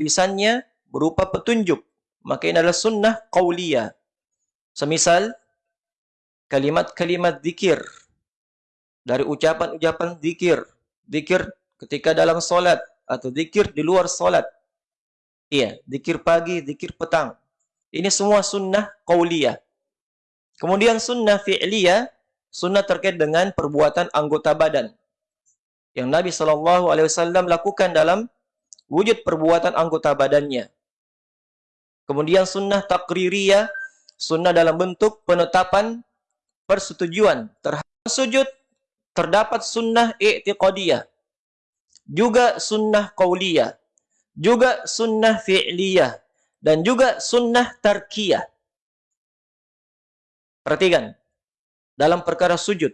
lisannya berupa petunjuk. Maka ini adalah sunnah qauliyah. Semisal kalimat-kalimat zikir dari ucapan-ucapan zikir, zikir ketika dalam solat atau zikir di luar solat. Iya, zikir pagi, zikir petang. Ini semua sunnah qauliyah. Kemudian sunnah fi'liyah, sunnah terkait dengan perbuatan anggota badan. Yang Nabi Wasallam lakukan dalam wujud perbuatan anggota badannya. Kemudian sunnah takririyah, sunnah dalam bentuk penetapan persetujuan terhadap sujud terdapat sunnah i'tiqadiyah juga sunnah qauliyah juga sunnah fi'liyah dan juga sunnah tarkiyah perhatikan dalam perkara sujud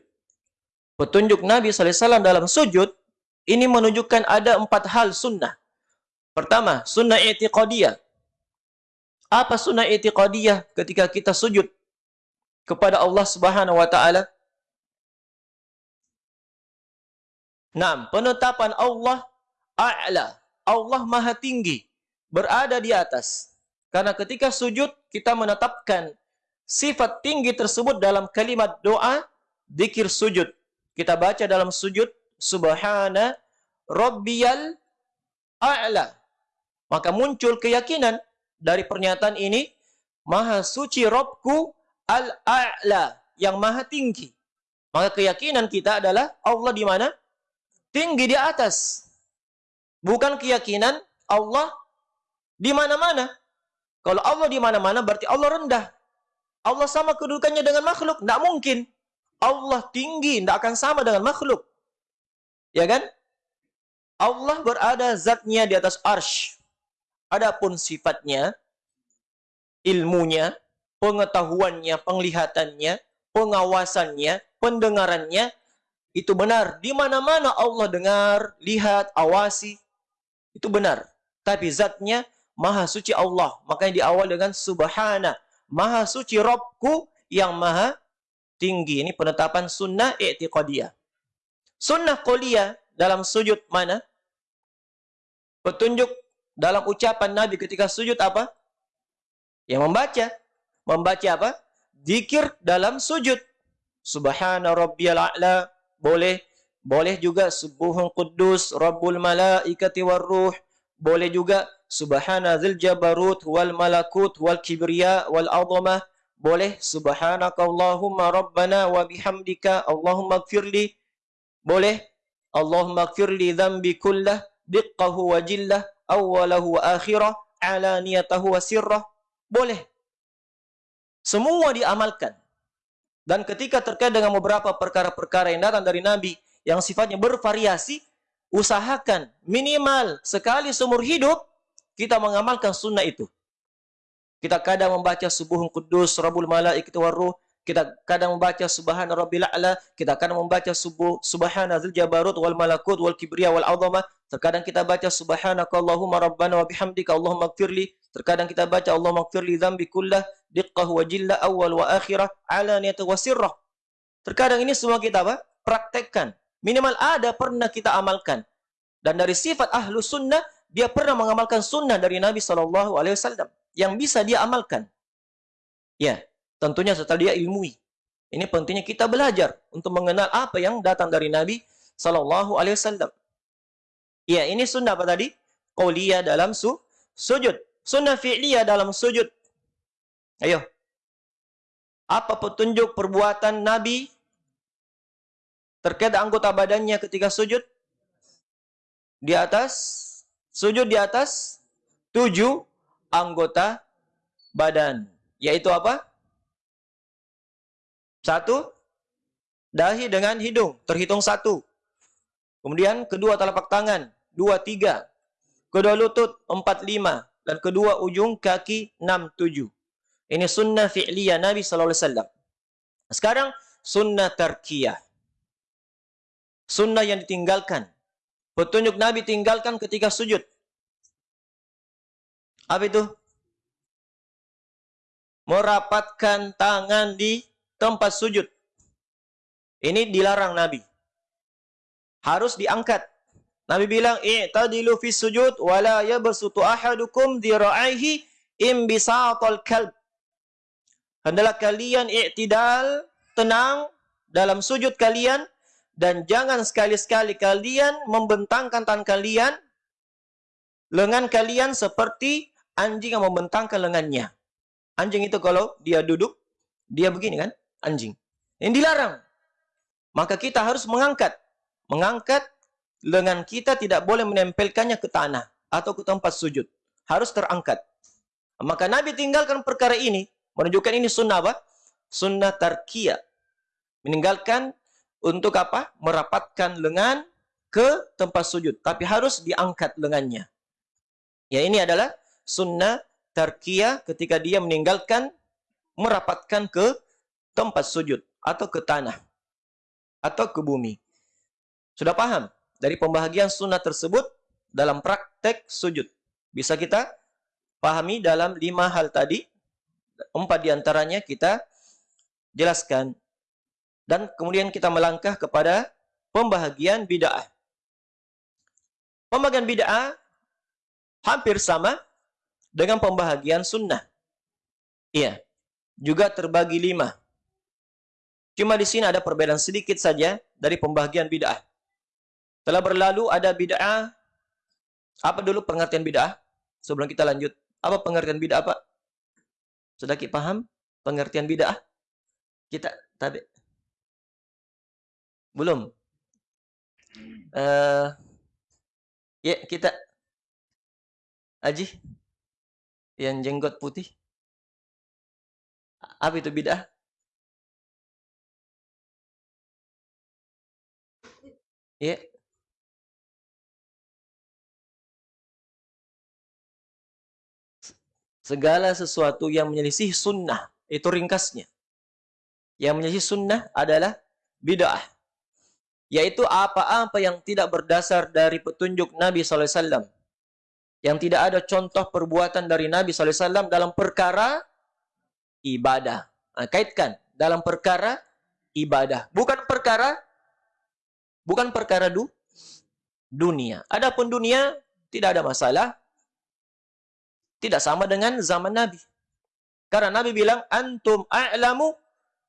petunjuk Nabi SAW dalam sujud ini menunjukkan ada empat hal sunnah pertama sunnah i'tiqadiyah apa sunnah i'tiqadiyah ketika kita sujud kepada Allah Subhanahu wa taala? Naam, penetapan Allah a'la. Allah Maha Tinggi, berada di atas. Karena ketika sujud kita menetapkan sifat tinggi tersebut dalam kalimat doa zikir sujud. Kita baca dalam sujud subhana rabbiyal a'la. Maka muncul keyakinan dari pernyataan ini Maha suci Robku Al-A'la, yang maha tinggi. Maka keyakinan kita adalah Allah di mana? Tinggi di atas. Bukan keyakinan Allah di mana-mana. Kalau Allah di mana-mana berarti Allah rendah. Allah sama kedudukannya dengan makhluk. Tidak mungkin. Allah tinggi, tidak akan sama dengan makhluk. Ya kan? Allah berada zatnya di atas arsh. Adapun sifatnya, ilmunya, pengetahuannya, penglihatannya, pengawasannya, pendengarannya, itu benar. Di mana-mana Allah dengar, lihat, awasi, itu benar. Tapi zatnya maha suci Allah. Makanya diawal dengan subhana. Maha suci Robku yang maha tinggi. Ini penetapan sunnah i'tiqadiyah. Sunnah qoliyah dalam sujud mana? Petunjuk dalam ucapan Nabi ketika sujud apa? Yang membaca membaca apa? Zikir dalam sujud. Subhana rabbiyal a'la. Boleh. Boleh juga subuhun quddus rabbul malaikati warruh. Boleh juga subhana dzil jabarut wal malakut wal kibriya wal azamah. Boleh subhanaka Allahumma rabbana wa bihamdika Allahumma gfirli. Boleh Allahumma gfirli dhanbi kullah diqqahu wa jillah awwalahu wa akhirah alaniyatahu wa sirrah. Boleh semua diamalkan. Dan ketika terkait dengan beberapa perkara-perkara yang datang dari Nabi yang sifatnya bervariasi, usahakan minimal sekali seumur hidup kita mengamalkan sunnah itu. Kita kadang membaca subuhun kudus, rabul malaikati warruh, kita kadang membaca subhana rabbil a'la, kita kadang membaca subuh subhana dzil jabarut wal malakut wal kibriya wal azama. Terkadang kita baca subhanaka Allahumma rabbana wa bihamdika Allahumma gfirli. Terkadang kita baca Allahumma gfirli dzambi kullah diqqah wa jilla awal wa akhirah alaniyat wa sirrah. Terkadang ini semua kita apa? Praktekkan. Minimal ada pernah kita amalkan. Dan dari sifat ahlu sunnah, dia pernah mengamalkan sunnah dari Nabi SAW. Yang bisa dia amalkan. Ya, Tentunya setelah dia ilmui. Ini pentingnya kita belajar untuk mengenal apa yang datang dari Nabi Sallallahu Alaihi Wasallam. Ya, ini sunnah apa tadi? Qauliyah dalam su sujud. Sunnah fi'liyah dalam sujud. Ayo. Apa petunjuk perbuatan Nabi terkait anggota badannya ketika sujud? Di atas, sujud di atas tujuh anggota badan. Yaitu apa? Satu, dahi dengan hidung, terhitung satu. Kemudian kedua telapak tangan, dua, tiga. Kedua lutut, empat, lima. Dan kedua ujung kaki, enam, tujuh. Ini sunnah fi'liyah Nabi SAW. Sekarang, sunnah tarkiyah. Sunnah yang ditinggalkan. Petunjuk Nabi tinggalkan ketika sujud. Apa itu? Merapatkan tangan di tempat sujud. Ini dilarang Nabi. Harus diangkat. Nabi bilang, "I'tadilu fi sujud wa la yabsutu ahadukum dhira'aihi imbisatal kalb." Hendaklah kalian i'tidal, tenang dalam sujud kalian dan jangan sekali-sekali kalian membentangkan tangan kalian lengan kalian seperti anjing yang membentangkan lengannya. Anjing itu kalau dia duduk, dia begini kan? Anjing. Yang dilarang. Maka kita harus mengangkat. Mengangkat lengan kita tidak boleh menempelkannya ke tanah atau ke tempat sujud. Harus terangkat. Maka Nabi tinggalkan perkara ini. Menunjukkan ini sunnah apa? Sunnah tarkiyah. Meninggalkan untuk apa? Merapatkan lengan ke tempat sujud. Tapi harus diangkat lengannya. Ya ini adalah sunnah tarkiyah ketika dia meninggalkan merapatkan ke tempat sujud atau ke tanah atau ke bumi. Sudah paham dari pembahagian sunnah tersebut dalam praktek sujud. Bisa kita pahami dalam lima hal tadi. Empat di antaranya kita jelaskan. Dan kemudian kita melangkah kepada pembahagian bid'ah. Pembagian bid'ah hampir sama dengan pembahagian sunnah. Iya, juga terbagi lima. Cuma di sini ada perbedaan sedikit saja dari pembagian bid'ah. Telah berlalu ada bid'ah. Apa dulu pengertian bid'ah? Sebelum kita lanjut. Apa pengertian bid'ah, Pak? Sudah kita paham pengertian bid'ah? Kita tadi belum. Uh, ya, kita Aji yang jenggot putih. Apa itu bid'ah? Ya. Segala sesuatu yang menyelisih sunnah. Itu ringkasnya. Yang menyelisih sunnah adalah bid'ah. Yaitu apa-apa yang tidak berdasar dari petunjuk Nabi SAW yang tidak ada contoh perbuatan dari Nabi SAW dalam perkara ibadah. Nah, kaitkan dalam perkara ibadah, bukan perkara bukan perkara du, dunia. Adapun dunia tidak ada masalah. Tidak sama dengan zaman Nabi. Karena Nabi bilang antum a'lamu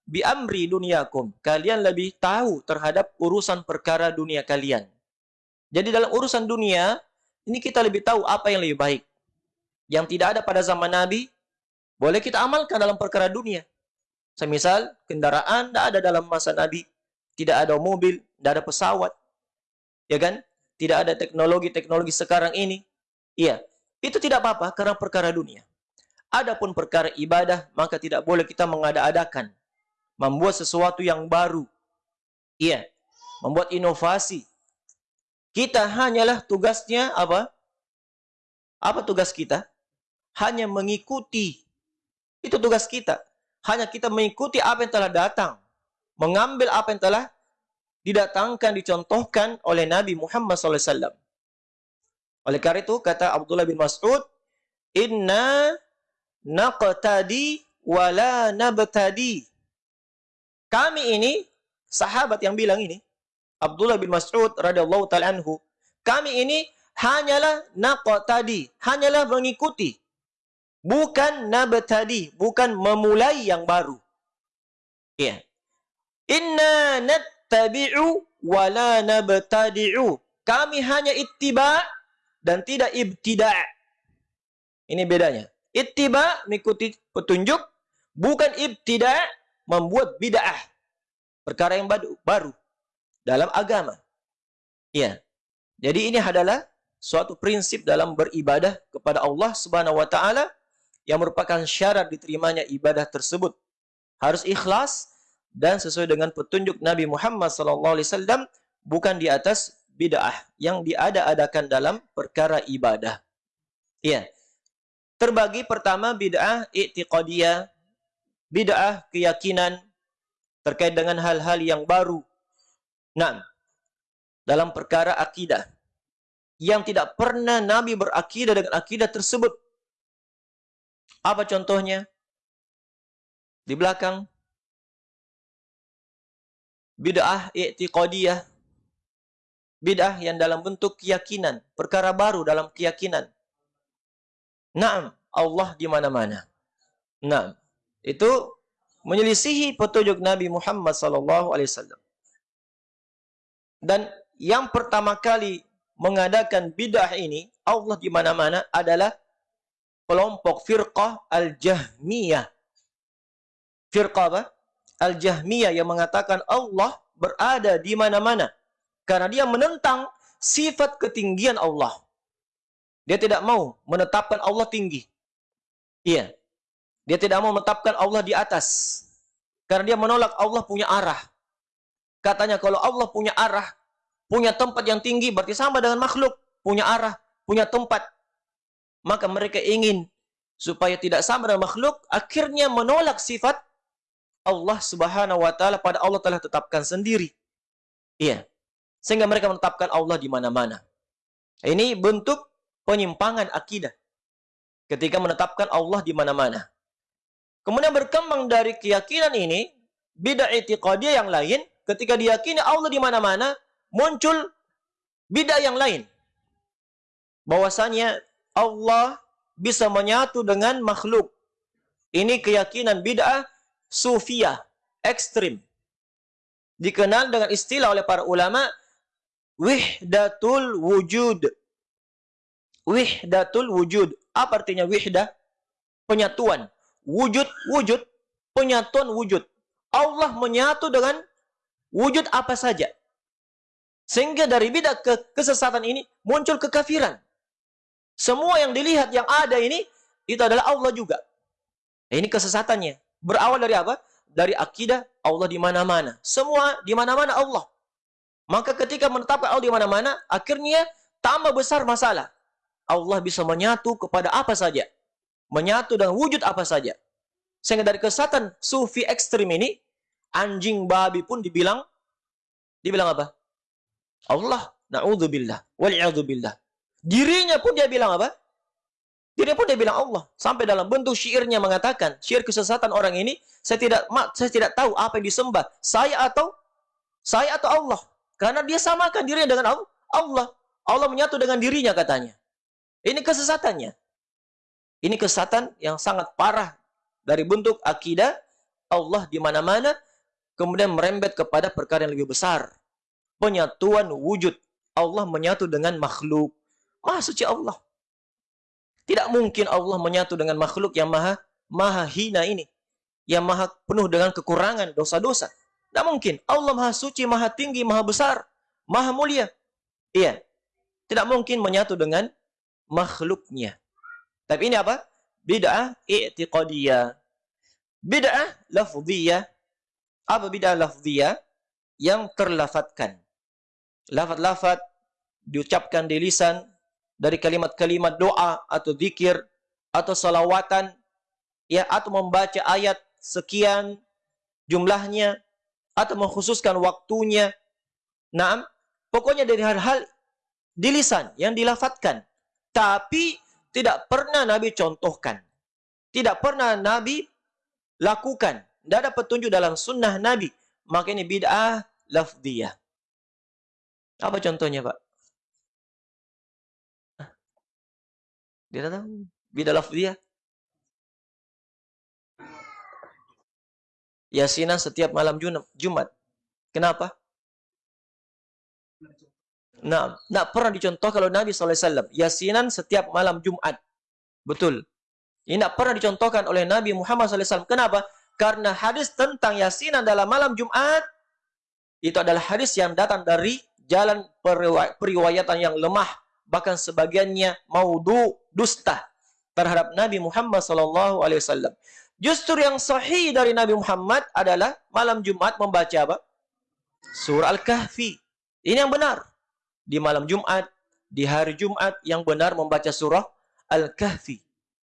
bi amri dunyakum. Kalian lebih tahu terhadap urusan perkara dunia kalian. Jadi dalam urusan dunia ini kita lebih tahu apa yang lebih baik. Yang tidak ada pada zaman Nabi, boleh kita amalkan dalam perkara dunia. Semisal, kendaraan tidak ada dalam masa Nabi. Tidak ada mobil, tidak ada pesawat. Ya kan? Tidak ada teknologi-teknologi sekarang ini. Iya. Itu tidak apa-apa karena perkara dunia. Adapun perkara ibadah, maka tidak boleh kita mengada-adakan. Membuat sesuatu yang baru. Iya. Membuat inovasi. Kita hanyalah tugasnya apa? Apa tugas kita? Hanya mengikuti. Itu tugas kita. Hanya kita mengikuti apa yang telah datang. Mengambil apa yang telah didatangkan, dicontohkan oleh Nabi Muhammad SAW. Oleh karena itu, kata Abdullah bin Mas'ud, Inna naqtadi wala nabtadi. Kami ini, sahabat yang bilang ini, Abdullah bin Mas'ud radhiyallahu taala anhu, kami ini hanyalah naqtadi, hanyalah mengikuti. Bukan nabtadi, bukan memulai yang baru. Ya. Inna nattabi'u wa la nabtadi'u. Kami hanya ittiba dan tidak ibtida'. Ini bedanya. Ittiba mengikuti petunjuk, bukan ibtida' membuat bid'ah. Perkara yang baru dalam agama. Ya. Jadi ini adalah suatu prinsip dalam beribadah kepada Allah Subhanahu wa taala yang merupakan syarat diterimanya ibadah tersebut. Harus ikhlas dan sesuai dengan petunjuk Nabi Muhammad wasallam bukan di atas bid'ah yang diada-adakan dalam perkara ibadah. Ya. Terbagi pertama bid'ah i'tiqadiyah, bid'ah keyakinan terkait dengan hal-hal yang baru Nah, dalam perkara akidah yang tidak pernah Nabi berakidah dengan akidah tersebut. Apa contohnya? Di belakang bid'ah i'tiqadiyah Bid'ah yang dalam bentuk keyakinan, perkara baru dalam keyakinan. Naam, Allah di mana-mana. Naam. Itu menyelisihi petunjuk Nabi Muhammad sallallahu alaihi wasallam. Dan yang pertama kali mengadakan bid'ah ini, Allah di mana-mana adalah kelompok firqah Al-Jahmiyah. Firqah apa? Al-Jahmiyah yang mengatakan Allah berada di mana-mana. Karena dia menentang sifat ketinggian Allah. Dia tidak mau menetapkan Allah tinggi. Iya. Dia tidak mau menetapkan Allah di atas. Karena dia menolak Allah punya arah. Katanya kalau Allah punya arah, punya tempat yang tinggi, berarti sama dengan makhluk. Punya arah, punya tempat. Maka mereka ingin supaya tidak sama dengan makhluk, akhirnya menolak sifat Allah subhanahu wa ta'ala pada Allah telah tetapkan sendiri. Iya. Sehingga mereka menetapkan Allah di mana-mana. Ini bentuk penyimpangan akidah. Ketika menetapkan Allah di mana-mana. Kemudian berkembang dari keyakinan ini, bid'ah itiqadiyah yang lain, ketika diyakini Allah di mana-mana, muncul bid'ah yang lain. Bahwasanya Allah bisa menyatu dengan makhluk. Ini keyakinan bid'ah sufiyah, ekstrim. Dikenal dengan istilah oleh para ulama wihdatul wujud. Wihdatul wujud. Apa artinya wihdah? Penyatuan. Wujud, wujud. Penyatuan wujud. Allah menyatu dengan wujud apa saja. Sehingga dari bidah ke kesesatan ini muncul kekafiran. Semua yang dilihat yang ada ini itu adalah Allah juga. Ini kesesatannya. Berawal dari apa? Dari akidah Allah di mana-mana. Semua di mana-mana Allah. Maka ketika menetapkan Allah di mana-mana, akhirnya tambah besar masalah. Allah bisa menyatu kepada apa saja. Menyatu dengan wujud apa saja. Sehingga dari kesatan sufi ekstrim ini, anjing babi pun dibilang, dibilang apa? Allah, na'udzubillah, wal'iyadzubillah. Dirinya pun dia bilang apa? Dirinya pun dia bilang Allah. Sampai dalam bentuk syairnya mengatakan, syair kesesatan orang ini, saya tidak saya tidak tahu apa yang disembah. Saya atau saya atau Allah. Karena dia samakan dirinya dengan Allah. Allah menyatu dengan dirinya katanya. Ini kesesatannya. Ini kesesatan yang sangat parah dari bentuk akidah Allah di mana-mana kemudian merembet kepada perkara yang lebih besar. Penyatuan wujud. Allah menyatu dengan makhluk. Maha suci Allah. Tidak mungkin Allah menyatu dengan makhluk yang maha maha hina ini. Yang maha penuh dengan kekurangan, dosa-dosa. Tidak mungkin. Allah maha suci, maha tinggi, maha besar, maha mulia. Iya. Tidak mungkin menyatu dengan makhluknya. Tapi ini apa? Bid'ah i'tiqadiyah. Bid'ah lafziyah. Apa bid'ah lafziyah? Yang terlafatkan. Lafat-lafat diucapkan di lisan dari kalimat-kalimat doa atau zikir atau salawatan ya atau membaca ayat sekian jumlahnya atau mengkhususkan waktunya. Naam, pokoknya dari hal-hal di lisan yang dilafatkan. Tapi tidak pernah Nabi contohkan. Tidak pernah Nabi lakukan. Tidak ada petunjuk dalam sunnah Nabi. Maka ini bid'ah lafdiyah. Apa contohnya, Pak? Dia tahu. Bid'ah lafdiyah. yasinan setiap malam Jumat. Kenapa? Nah, tidak pernah dicontoh kalau Nabi SAW. Yasinan setiap malam Jumat. Betul. Ini tidak pernah dicontohkan oleh Nabi Muhammad SAW. Kenapa? Karena hadis tentang yasinan dalam malam Jumat, itu adalah hadis yang datang dari jalan periwayatan yang lemah. Bahkan sebagiannya maudu dusta terhadap Nabi Muhammad SAW. Justru yang sahih dari Nabi Muhammad adalah malam Jumat membaca apa? Surah Al-Kahfi. Ini yang benar. Di malam Jumat, di hari Jumat yang benar membaca surah Al-Kahfi.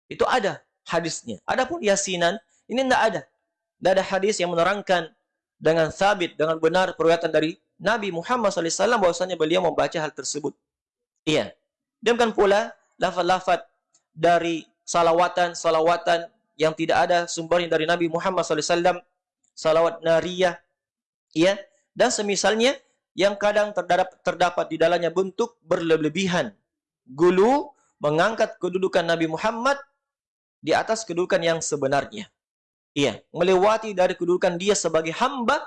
Itu ada hadisnya. Adapun yasinan, ini tidak ada. Tidak ada hadis yang menerangkan dengan sabit, dengan benar perwatan dari Nabi Muhammad SAW bahwasanya beliau membaca hal tersebut. Iya. Demikian pula lafaz-lafaz dari salawatan-salawatan yang tidak ada sumbernya dari Nabi Muhammad SAW, salawat nariyah, ya, dan semisalnya yang kadang terdapat, terdapat di dalamnya bentuk berlebihan. Gulu mengangkat kedudukan Nabi Muhammad di atas kedudukan yang sebenarnya. Iya, melewati dari kedudukan dia sebagai hamba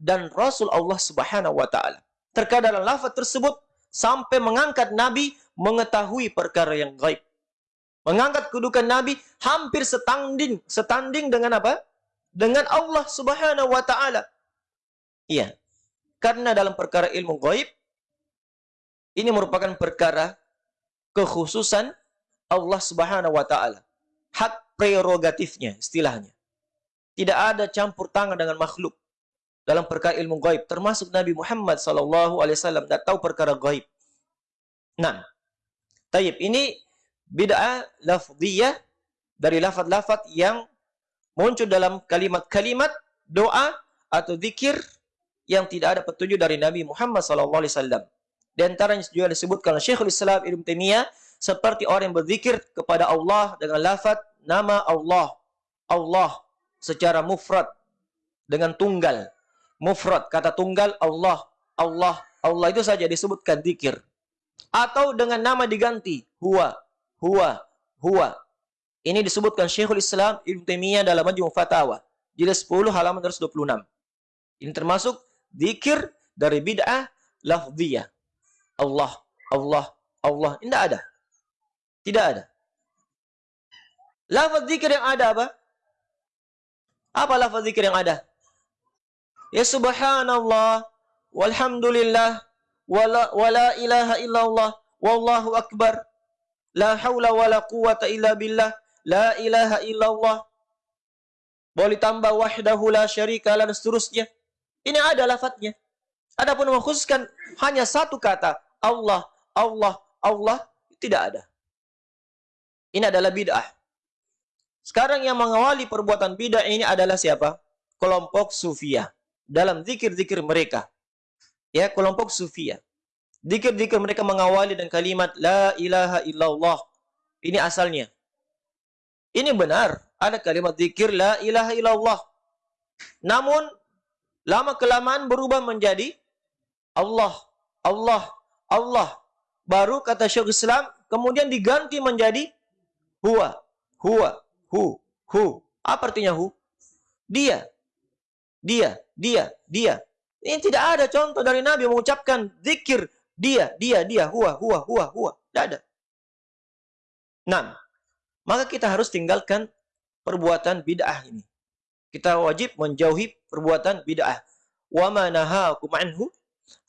dan Rasul Allah Subhanahu wa taala. Terkadang lafaz tersebut sampai mengangkat Nabi mengetahui perkara yang gaib. Mengangkat kedudukan Nabi hampir setanding, setanding dengan apa? Dengan Allah Subhanahu wa taala. Iya. Karena dalam perkara ilmu gaib ini merupakan perkara kekhususan Allah Subhanahu wa taala. Hak prerogatifnya istilahnya. Tidak ada campur tangan dengan makhluk dalam perkara ilmu gaib termasuk Nabi Muhammad sallallahu alaihi wasallam tidak tahu perkara gaib. Nah, Taib ini bid'ah lafziyah dari lafaz-lafaz yang muncul dalam kalimat-kalimat doa atau zikir yang tidak ada petunjuk dari Nabi Muhammad sallallahu alaihi wasallam. Di antaranya juga disebutkan oleh Syekhul Islam Ibnu Taimiyah seperti orang yang berzikir kepada Allah dengan lafaz nama Allah. Allah secara mufrad dengan tunggal. Mufrad kata tunggal Allah, Allah, Allah itu saja disebutkan zikir atau dengan nama diganti huwa huwa huwa. Ini disebutkan Syekhul Islam Ibnu Taimiyah dalam Majmu' Fatawa jilid 10 halaman 126 ini termasuk zikir dari bid'ah lafziyah. Allah Allah Allah. Tidak ada. Tidak ada. Lafaz zikir yang ada apa? Apa lafaz zikir yang ada ya subhanallah walhamdulillah wala wala ilaha illallah wallahu akbar. La haula wala quwata illa billah la ilaha illallah. Boleh tambah wahdahu la syarika dan seterusnya. Ini ada lafadznya. Adapun mengkhususkan hanya satu kata Allah Allah Allah tidak ada. Ini adalah bid'ah. Sekarang yang mengawali perbuatan bid'ah ini adalah siapa? Kelompok sufiyah dalam zikir-zikir mereka ya kelompok sufia. Dikir-dikir mereka mengawali dengan kalimat la ilaha illallah. Ini asalnya. Ini benar, ada kalimat zikir la ilaha illallah. Namun lama kelamaan berubah menjadi Allah, Allah, Allah. Baru kata Syekh Islam kemudian diganti menjadi huwa, huwa, hu, hu. Apa artinya hu? Dia. Dia, dia, dia. Ini tidak ada contoh dari Nabi mengucapkan zikir dia, dia, dia, huwa, huwa, huwa, huwa. Tidak ada. Nah, maka kita harus tinggalkan perbuatan bid'ah ini. Kita wajib menjauhi perbuatan bid'ah. Wa ma nahakum anhu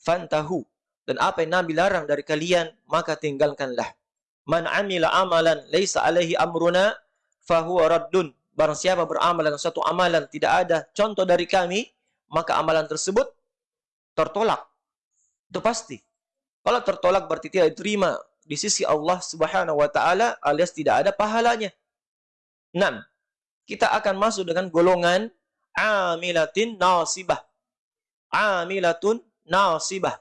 fantahu. Dan apa yang Nabi larang dari kalian, maka tinggalkanlah. Man amila amalan laisa alaihi amruna fahuwa raddun. Barang siapa beramal satu amalan tidak ada contoh dari kami, maka amalan tersebut tertolak. Itu pasti. Kalau tertolak berarti tidak diterima di sisi Allah Subhanahu wa taala alias tidak ada pahalanya. 6. Kita akan masuk dengan golongan amilatin nasibah. Amilatun nasibah.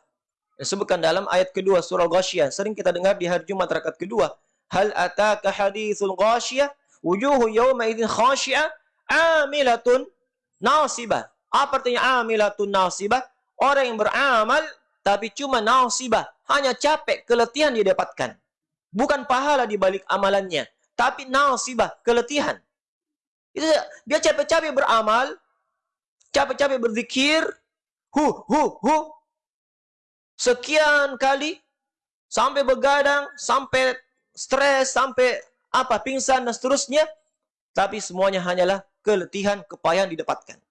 Disebutkan dalam ayat kedua surah Ghasyiyah. Sering kita dengar di hari Jumat rakaat kedua. Hal ataka hadithul Ghasyiyah wujuhu yawma idzin khasyi'ah amilatun nasibah. Apa artinya amilatun nasibah? Orang yang beramal tapi cuma nasibah, hanya capek, keletihan dia dapatkan. Bukan pahala di balik amalannya, tapi nasibah, keletihan. Itu dia capek-capek beramal, capek-capek berzikir, hu hu hu. Sekian kali sampai begadang, sampai stres, sampai apa pingsan dan seterusnya, tapi semuanya hanyalah keletihan, kepayahan didapatkan.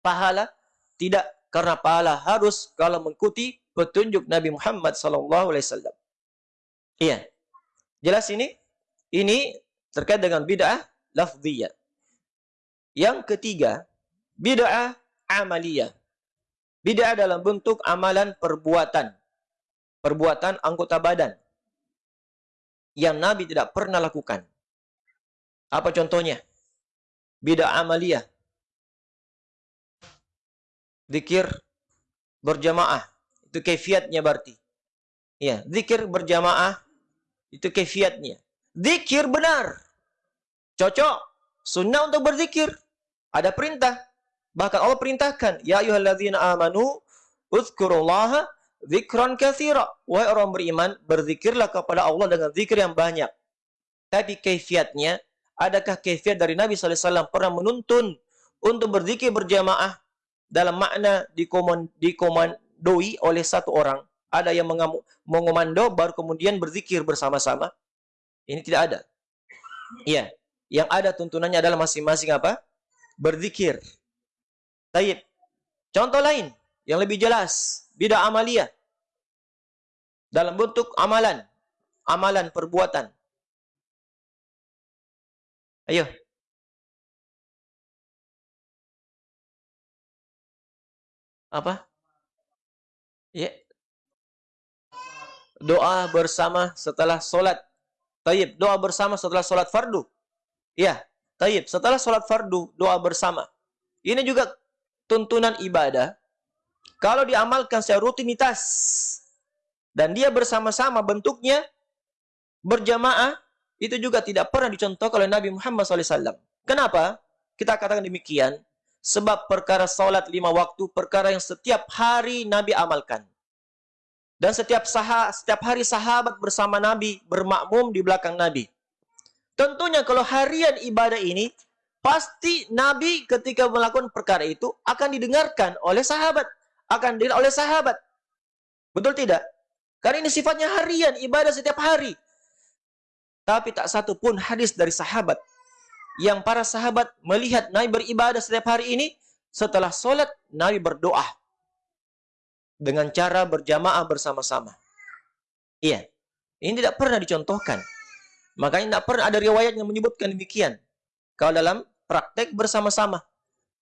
Pahala tidak karena pahala harus kalau mengikuti petunjuk Nabi Muhammad wasallam. Iya. Jelas ini? Ini terkait dengan bid'ah lafziyah. Yang ketiga, bid'ah amaliyah. Bid'ah dalam bentuk amalan perbuatan. Perbuatan anggota badan. Yang Nabi tidak pernah lakukan. Apa contohnya? Bid'ah amaliyah zikir berjamaah. Itu kefiatnya berarti. Ya, zikir berjamaah itu kefiatnya. Zikir benar. Cocok. Sunnah untuk berzikir. Ada perintah. Bahkan Allah perintahkan, ya ayyuhalladzina amanu Uzkurullaha zikran katsira. Wahai orang beriman, berzikirlah kepada Allah dengan zikir yang banyak. Tapi kaifiatnya, adakah kaifiat dari Nabi SAW pernah menuntun untuk berzikir berjamaah dalam makna dikomandoi oleh satu orang? Ada yang mengomando baru kemudian berzikir bersama-sama. Ini tidak ada. Iya. Yang ada tuntunannya adalah masing-masing apa? Berzikir. Taib. Contoh lain yang lebih jelas, bidah amalia. Dalam bentuk amalan, amalan perbuatan. Ayo. Apa? Ya. Doa bersama setelah solat. Taib. Doa bersama setelah solat fardu. Ya. Taib. Setelah solat fardu, doa bersama. Ini juga tuntunan ibadah. Kalau diamalkan secara rutinitas. Dan dia bersama-sama bentuknya berjamaah itu juga tidak pernah dicontohkan oleh Nabi Muhammad SAW. Kenapa? Kita katakan demikian. Sebab perkara salat lima waktu, perkara yang setiap hari Nabi amalkan. Dan setiap sah setiap hari sahabat bersama Nabi, bermakmum di belakang Nabi. Tentunya kalau harian ibadah ini, pasti Nabi ketika melakukan perkara itu akan didengarkan oleh sahabat. Akan dilihat oleh sahabat. Betul tidak? Karena ini sifatnya harian, ibadah setiap hari. Tapi tak satu pun hadis dari sahabat yang para sahabat melihat Nabi beribadah setiap hari ini setelah solat Nabi berdoa dengan cara berjamaah bersama-sama. Iya, ini tidak pernah dicontohkan. Makanya tidak pernah ada riwayat yang menyebutkan demikian. Kalau dalam praktek bersama-sama.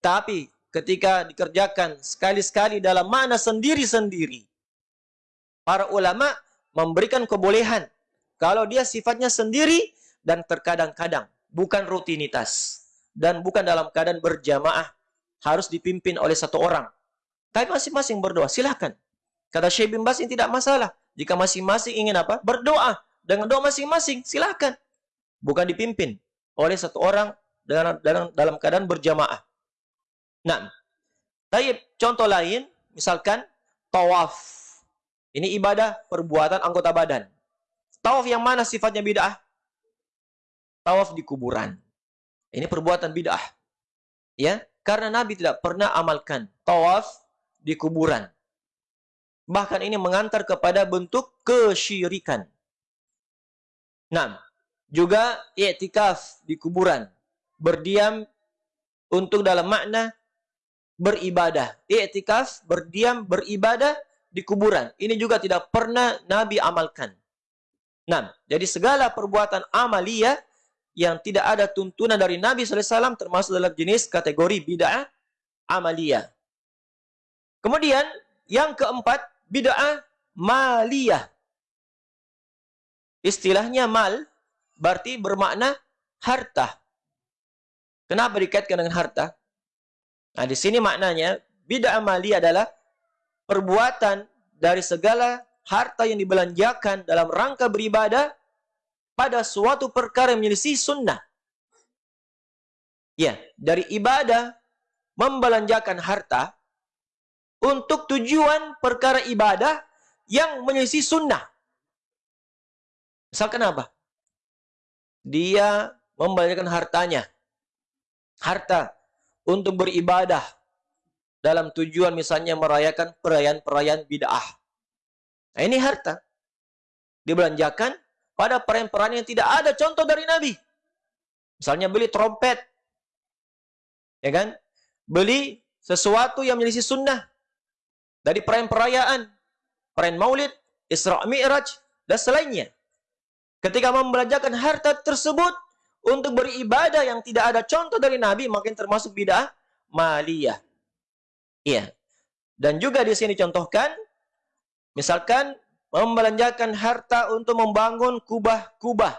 Tapi ketika dikerjakan sekali-sekali dalam mana sendiri-sendiri, para ulama memberikan kebolehan kalau dia sifatnya sendiri dan terkadang-kadang, bukan rutinitas. Dan bukan dalam keadaan berjamaah, harus dipimpin oleh satu orang. Tapi masing-masing berdoa, silahkan. Kata Syekh bin Bas ini tidak masalah. Jika masing-masing ingin apa? Berdoa. Dengan doa masing-masing, silahkan. Bukan dipimpin oleh satu orang dalam, dalam, dalam keadaan berjamaah. Nah, tapi contoh lain, misalkan tawaf. Ini ibadah perbuatan anggota badan. Tawaf yang mana sifatnya bid'ah? Tawaf di kuburan. Ini perbuatan bid'ah. Ya, karena Nabi tidak pernah amalkan tawaf di kuburan. Bahkan ini mengantar kepada bentuk kesyirikan. Nah, juga i'tikaf di kuburan. Berdiam untuk dalam makna beribadah. I'tikaf, berdiam, beribadah di kuburan. Ini juga tidak pernah Nabi amalkan. Nah, jadi segala perbuatan amalia yang tidak ada tuntunan dari Nabi SAW termasuk dalam jenis kategori bid'ah amalia. Kemudian yang keempat bid'ah maliyah. Istilahnya mal berarti bermakna harta. Kenapa dikaitkan dengan harta? Nah, di sini maknanya bid'ah maliyah adalah perbuatan dari segala harta yang dibelanjakan dalam rangka beribadah pada suatu perkara yang menyelisih sunnah. Ya, dari ibadah membelanjakan harta untuk tujuan perkara ibadah yang menyelisih sunnah. Misalkan apa? Dia membelanjakan hartanya. Harta untuk beribadah dalam tujuan misalnya merayakan perayaan-perayaan bid'ah. Nah, ini harta. Dibelanjakan pada perayaan-perayaan yang tidak ada contoh dari Nabi. Misalnya beli trompet. Ya kan? Beli sesuatu yang menjadi sunnah. Dari perayaan-perayaan. Perayaan maulid, Isra' Mi'raj, dan selainnya. Ketika membelanjakan harta tersebut untuk beribadah yang tidak ada contoh dari Nabi, makin termasuk bid'ah maliyah. Iya. Dan juga di sini contohkan Misalkan membelanjakan harta untuk membangun kubah-kubah.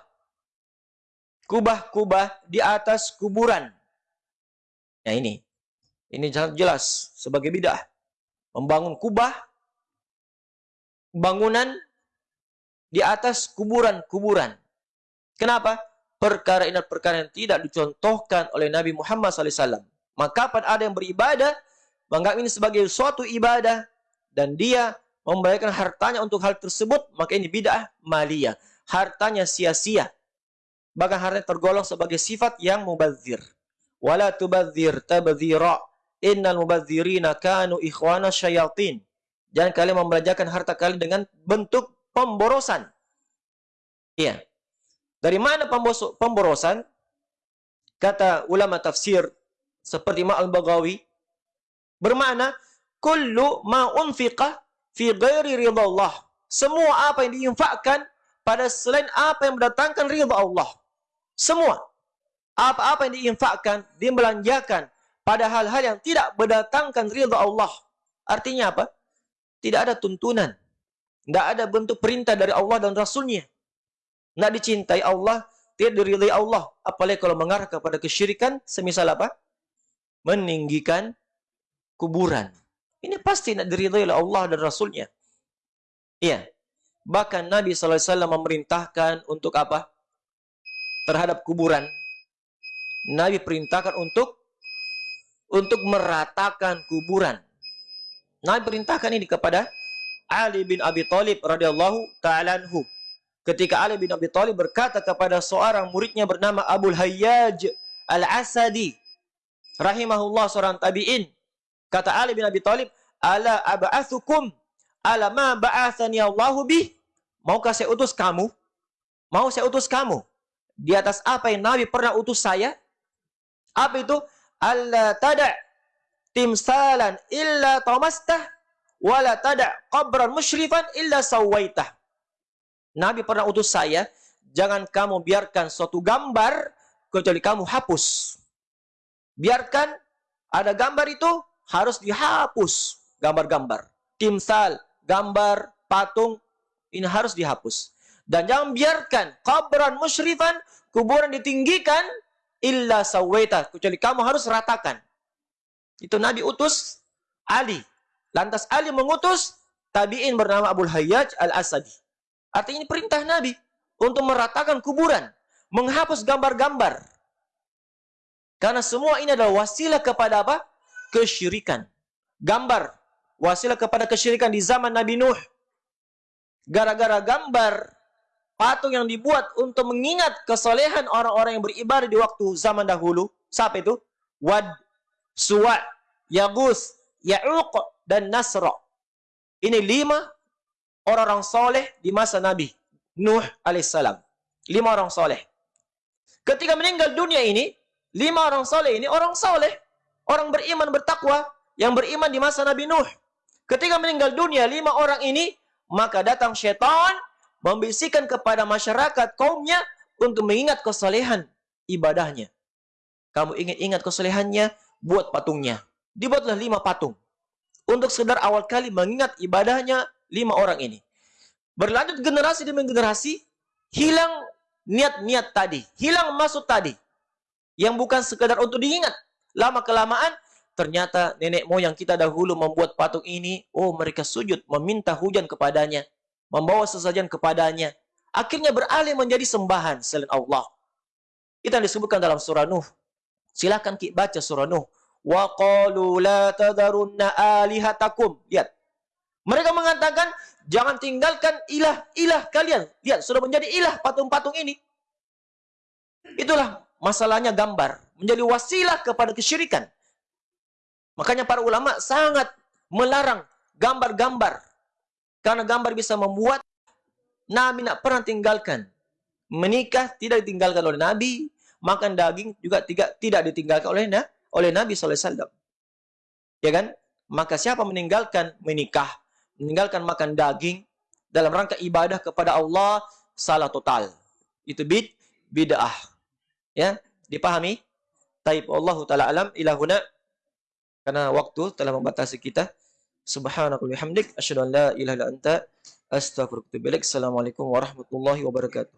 Kubah-kubah di atas kuburan. Ya ini. Ini jelas sebagai bidah. Membangun kubah, bangunan di atas kuburan-kuburan. Kenapa? Perkara ini perkara yang tidak dicontohkan oleh Nabi Muhammad SAW. Maka pada ada yang beribadah, menganggap ini sebagai suatu ibadah, dan dia membayarkan hartanya untuk hal tersebut, maka ini bid'ah maliyah. Hartanya sia-sia. Bahkan hartanya tergolong sebagai sifat yang mubazir. Wala tubazir tabzira. Innal mubazirina kanu ikhwana syayatin. Jangan kalian membelanjakan harta kalian dengan bentuk pemborosan. Iya. Dari mana pemborosan? Kata ulama tafsir seperti Ma al-Baghawi bermakna kullu ma unfiqa fi ghairi ridha Allah. Semua apa yang diinfakkan pada selain apa yang mendatangkan ridha Allah. Semua apa-apa yang diinfakkan, dibelanjakan pada hal-hal yang tidak mendatangkan ridha Allah. Artinya apa? Tidak ada tuntunan. Tidak ada bentuk perintah dari Allah dan Rasulnya. Tidak dicintai Allah, tidak diridai Allah. Apalagi kalau mengarah kepada kesyirikan, semisal apa? Meninggikan kuburan. Ini pasti tidak diridai oleh Allah dan Rasulnya. Iya. Bahkan Nabi SAW memerintahkan untuk apa? Terhadap kuburan. Nabi perintahkan untuk untuk meratakan kuburan. Nabi perintahkan ini kepada Ali bin Abi Thalib radhiyallahu taala anhu. Ketika Ali bin Abi Thalib berkata kepada seorang muridnya bernama Abu Hayyaj Al-Asadi rahimahullah seorang tabi'in. Kata Ali bin Abi Thalib, "Ala ab'atsukum ala ma ba'athani Allahu bih?" Maukah saya utus kamu? Mau saya utus kamu di atas apa yang Nabi pernah utus saya? Apa itu? Allah tada timsalan illa tamastah wala tada qabran musyrifan illa sawaitah. Nabi pernah utus saya, jangan kamu biarkan suatu gambar kecuali kamu hapus. Biarkan ada gambar itu harus dihapus gambar-gambar. Timsal, gambar, patung ini harus dihapus. Dan jangan biarkan kabran musyrifan, kuburan ditinggikan illa sawaita kecuali kamu harus ratakan. Itu Nabi utus Ali. Lantas Ali mengutus tabi'in bernama Abu Hayyaj Al-Asadi. Artinya ini perintah Nabi untuk meratakan kuburan, menghapus gambar-gambar. Karena semua ini adalah wasilah kepada apa? Kesyirikan. Gambar wasilah kepada kesyirikan di zaman Nabi Nuh. Gara-gara gambar patung yang dibuat untuk mengingat kesolehan orang-orang yang beribadah di waktu zaman dahulu. Siapa itu? Wad, Suwa, Yagus, Ya'uq, dan Nasra. Ini lima orang-orang soleh di masa Nabi Nuh alaihissalam. Lima orang soleh. Ketika meninggal dunia ini, lima orang soleh ini orang soleh. Orang beriman, bertakwa. Yang beriman di masa Nabi Nuh. Ketika meninggal dunia, lima orang ini, maka datang syaitan membisikkan kepada masyarakat kaumnya untuk mengingat kesalehan ibadahnya. Kamu ingin ingat kesalehannya, buat patungnya. Dibuatlah lima patung. Untuk sekedar awal kali mengingat ibadahnya lima orang ini. Berlanjut generasi demi generasi, hilang niat-niat tadi, hilang maksud tadi. Yang bukan sekedar untuk diingat. Lama-kelamaan, ternyata nenek moyang kita dahulu membuat patung ini, oh mereka sujud, meminta hujan kepadanya, membawa sesajen kepadanya. Akhirnya beralih menjadi sembahan selain Allah. Kita disebutkan dalam surah Nuh. Silakan kita baca surah Nuh. Wa qalu la tadarunna alihatakum. Lihat, mereka mengatakan, jangan tinggalkan ilah-ilah kalian. Lihat, sudah menjadi ilah patung-patung ini. Itulah masalahnya gambar. Menjadi wasilah kepada kesyirikan. Makanya para ulama sangat melarang gambar-gambar. Karena gambar bisa membuat Nabi tidak pernah tinggalkan. Menikah tidak ditinggalkan oleh Nabi. Makan daging juga tidak, tidak ditinggalkan oleh, oleh Nabi SAW. Ya kan? Maka siapa meninggalkan menikah, meninggalkan makan daging dalam rangka ibadah kepada Allah salah total. Itu bid bid'ah. Ya, dipahami? Taib Allah taala alam ilahuna karena waktu telah membatasi kita. Subhanakallahumma bihamdik asyhadu an la ilaha illa anta astaghfiruka wa atubu Assalamualaikum warahmatullahi wabarakatuh.